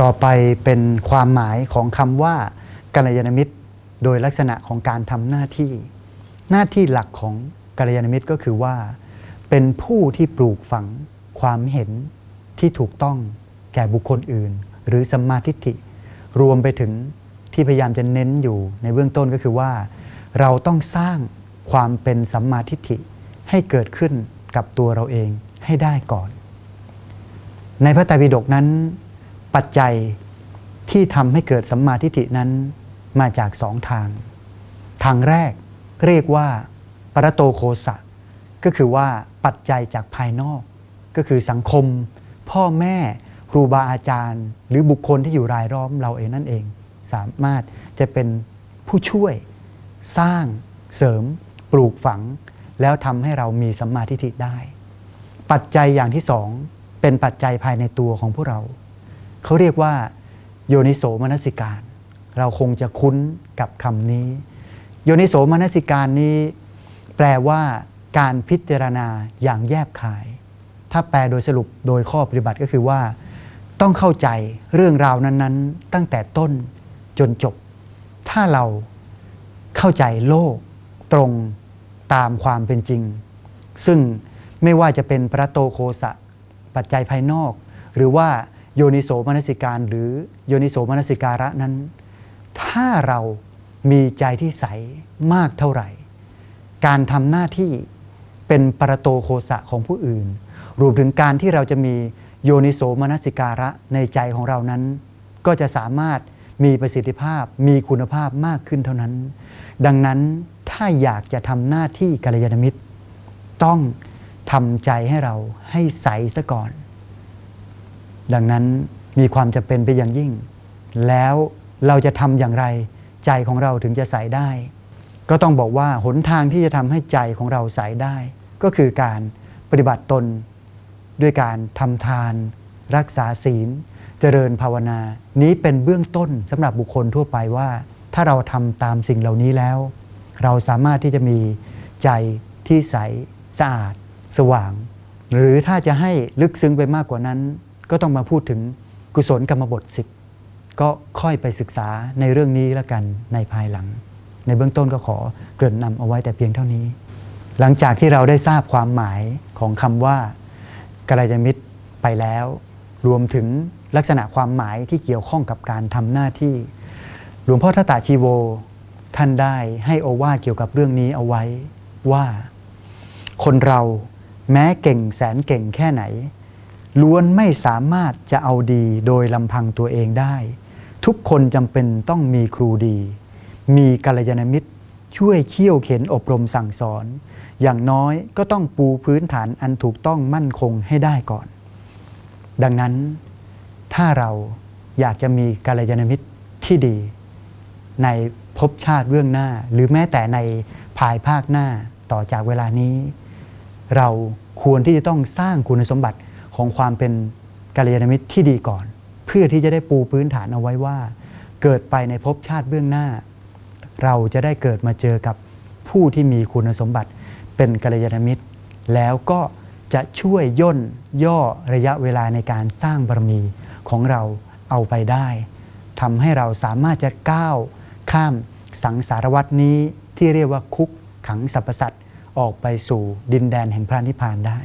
ต่อไปเป็นความหมายของคำว่ากัลยาณมิตร โดยลักษณะของการทำหน้าที่ หน้าที่หลักของกัลยาณมิตรก็คือว่า เป็นผู้ที่ปลูกฝังความเห็นที่ถูกต้องแก่บุคคลอื่น หรือสัมมาทิฏฐิ รวมไปถึงที่พยายามจะเน้นอยู่ในเบื้องต้นก็คือว่า เราต้องสร้างความเป็นสัมมาทิฏฐิให้เกิดขึ้นกับตัวเราเองให้ได้ก่อน ในพระไตรปิฎกนั้น ปัจจัยที่ทำให้เกิดสัมมาทิฏฐินั้นมาจากสองทาง ทางแรกเรียกว่าปรโตโคสะก็คือว่าปัจจัยจากภายนอก ก็คือสังคม พ่อแม่ครูบาอาจารย์ หรือบุคคลที่อยู่รายล้อมเราเองนั่นเอง สามารถจะเป็นผู้ช่วย สร้างเสริม ปลูกฝัง แล้วทำให้เรามีสัมมาทิฏฐิได้ ปัจจัยอย่างที่สองเป็นปัจจัยภายในตัวของพวกเรา เขาเรียกว่าโยนิโสมนสิการ เราคงจะคุ้นกับคำนี้ โยนิโสมนสิการนี้ แปลว่าการพิจารณาอย่างแยบคาย ถ้าแปลโดยสรุปโดยข้อปฏิบัติก็คือว่า ต้องเข้าใจเรื่องราวนั้น ๆ ตั้งแต่ต้นจนจบ ถ้าเราเข้าใจโลกตรงตามความเป็นจริง ซึ่งไม่ว่าจะเป็นพระโตโคสะปัจจัยภายนอก หรือว่า โยนิโสมนสิการหรือโยนิโสมนสิการะนั้น ถ้าเรามีใจที่ใสมากเท่าไหร่ การทำหน้าที่เป็นปรโตโคสะของผู้อื่น รวมถึงการที่เราจะมีโยนิโสมนสิการะในใจของเรานั้น ก็จะสามารถมีประสิทธิภาพมีคุณภาพมากขึ้นเท่านั้น ดังนั้นถ้าอยากจะทำหน้าที่กัลยาณมิตร ต้องทำใจให้เราให้ใสซะก่อน ดังนั้นมีความจะเป็นไปอย่างยิ่ง แล้วเราจะทำอย่างไร ใจของเราถึงจะใสได้ ก็ต้องบอกว่าหนทางที่จะทำให้ใจของเราใสได้ ก็คือการปฏิบัติตน ด้วยการทำทาน รักษาศีล เจริญภาวนา นี้เป็นเบื้องต้นสำหรับบุคคลทั่วไปว่า ถ้าเราทำตามสิ่งเหล่านี้แล้ว เราสามารถที่จะมีใจที่ใสสะอาด สว่าง หรือถ้าจะให้ลึกซึ้งไปมากกว่านั้น ก็ต้องมาพูดถึงกุศลกรรมบทสิบก็ค่อยไปศึกษาในเรื่องนี้แล้วกันในภายหลัง ในเบื้องต้นก็ขอเกริ่นนำเอาไว้แต่เพียงเท่านี้ หลังจากที่เราได้ทราบความหมายของคำว่ากัลยาณมิตรไปแล้ว รวมถึงลักษณะความหมายที่เกี่ยวข้องกับการทำหน้าที่ หลวงพ่อทตตาชีโว ท่านได้ให้โอวาเกี่ยวกับเรื่องนี้เอาไว้ว่า คนเราแม้เก่งแสนเก่งแค่ไหน ล้วนไม่สามารถจะเอาดีโดยลำพังตัวเองได้ ทุกคนจำเป็นต้องมีครูดี มีกัลยาณมิตร ช่วยเขี่ยวเข็นอบรมสั่งสอน อย่างน้อยก็ต้องปูพื้นฐานอันถูกต้องมั่นคงให้ได้ก่อน ดังนั้นถ้าเราอยากจะมีกัลยาณมิตรที่ดี ในภพชาติเบื้องหน้า หรือแม้แต่ในภายภาคหน้าต่อจากเวลานี้ เราควรที่จะต้องสร้างคุณสมบัติ ของความเป็นกัลยาณมิตรที่ดีก่อน เพื่อที่จะได้ปูพื้นฐานเอาไว้ว่า เกิดไปในภพชาติเบื้องหน้า เราจะได้เกิดมาเจอกับผู้ที่มีคุณสมบัติเป็นกัลยาณมิตร แล้วก็จะช่วยย่นย่อระยะเวลาในการสร้างบารมีของเราเอาไปได้ทำให้เราสามารถจะก้าวข้ามสังสารวัตนี้ที่เรียกว่าคุกขังสรรพสัตว์ออกไปสู่ดินแดนแห่งพระนิพพานได้